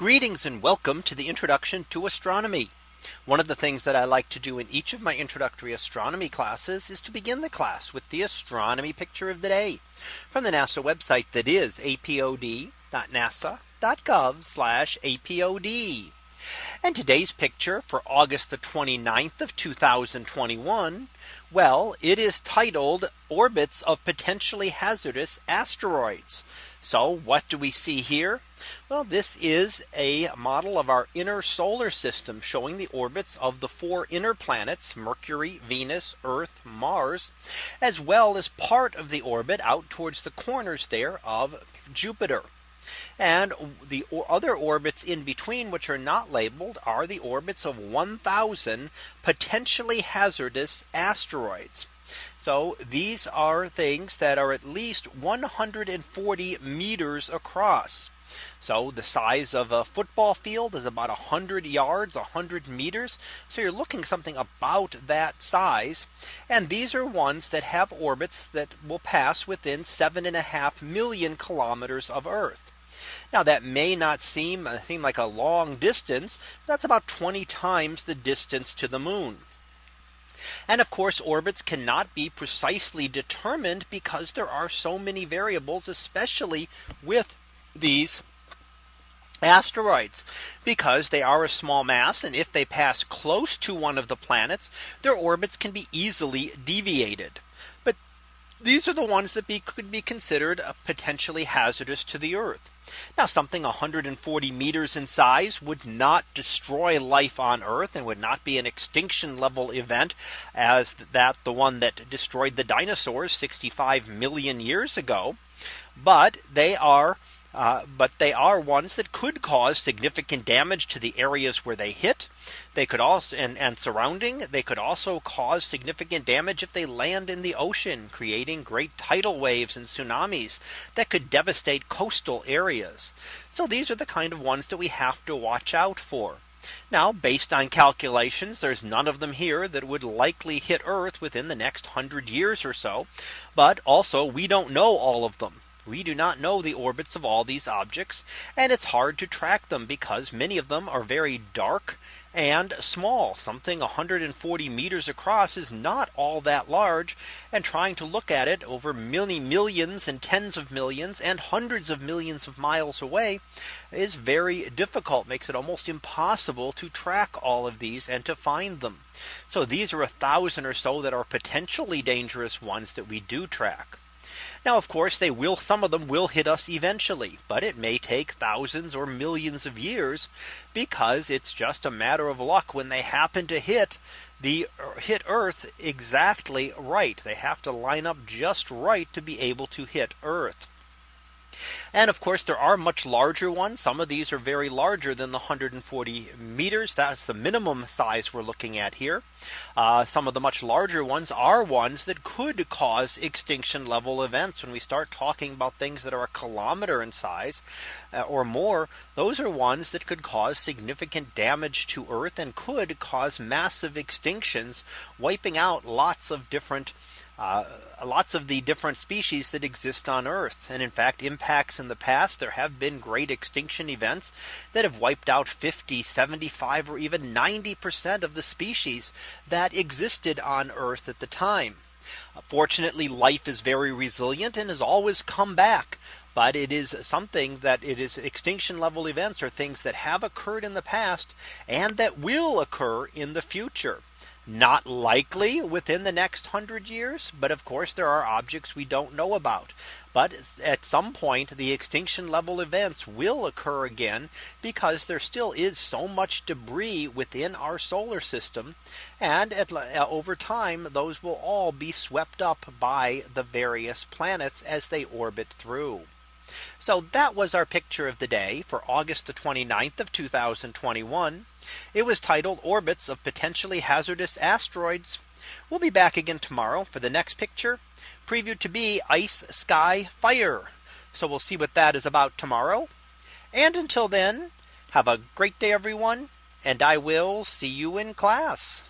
Greetings and welcome to the introduction to astronomy. One of the things that I like to do in each of my introductory astronomy classes is to begin the class with the astronomy picture of the day from the NASA website that is apod.nasa.gov apod. And today's picture for August the 29th of 2021. Well, it is titled orbits of potentially hazardous asteroids. So what do we see here? Well, this is a model of our inner solar system showing the orbits of the four inner planets Mercury, Venus, Earth, Mars, as well as part of the orbit out towards the corners there of Jupiter. And the other orbits in between which are not labeled are the orbits of 1000 potentially hazardous asteroids. So these are things that are at least 140 meters across. So the size of a football field is about 100 yards 100 meters. So you're looking something about that size. And these are ones that have orbits that will pass within seven and a half million kilometers of Earth. Now that may not seem uh, seem like a long distance. That's about 20 times the distance to the moon. And of course, orbits cannot be precisely determined because there are so many variables, especially with these asteroids. Because they are a small mass and if they pass close to one of the planets their orbits can be easily deviated. But these are the ones that be, could be considered uh, potentially hazardous to the Earth. Now something 140 meters in size would not destroy life on Earth and would not be an extinction level event as that the one that destroyed the dinosaurs 65 million years ago. But they are uh, but they are ones that could cause significant damage to the areas where they hit. They could also and, and surrounding they could also cause significant damage if they land in the ocean, creating great tidal waves and tsunamis that could devastate coastal areas. So these are the kind of ones that we have to watch out for. Now, based on calculations, there's none of them here that would likely hit Earth within the next hundred years or so. But also, we don't know all of them. We do not know the orbits of all these objects, and it's hard to track them because many of them are very dark and small. Something 140 meters across is not all that large. And trying to look at it over many millions and tens of millions and hundreds of millions of miles away is very difficult, makes it almost impossible to track all of these and to find them. So these are a thousand or so that are potentially dangerous ones that we do track. Now, of course, they will some of them will hit us eventually, but it may take thousands or millions of years because it's just a matter of luck when they happen to hit the hit Earth exactly right. They have to line up just right to be able to hit Earth. And of course, there are much larger ones. Some of these are very larger than the 140 meters. That's the minimum size we're looking at here. Uh, some of the much larger ones are ones that could cause extinction level events. When we start talking about things that are a kilometer in size uh, or more, those are ones that could cause significant damage to Earth and could cause massive extinctions, wiping out lots of different uh, lots of the different species that exist on Earth. And in fact, impacts in the past, there have been great extinction events that have wiped out 50, 75, or even 90% of the species that existed on Earth at the time. Fortunately, life is very resilient and has always come back. But it is something that it is extinction level events are things that have occurred in the past and that will occur in the future. Not likely within the next hundred years. But of course, there are objects we don't know about. But at some point, the extinction level events will occur again because there still is so much debris within our solar system. And at, uh, over time, those will all be swept up by the various planets as they orbit through. So that was our picture of the day for August the 29th of 2021. It was titled orbits of potentially hazardous asteroids. We'll be back again tomorrow for the next picture previewed to be ice sky fire. So we'll see what that is about tomorrow. And until then, have a great day, everyone. And I will see you in class.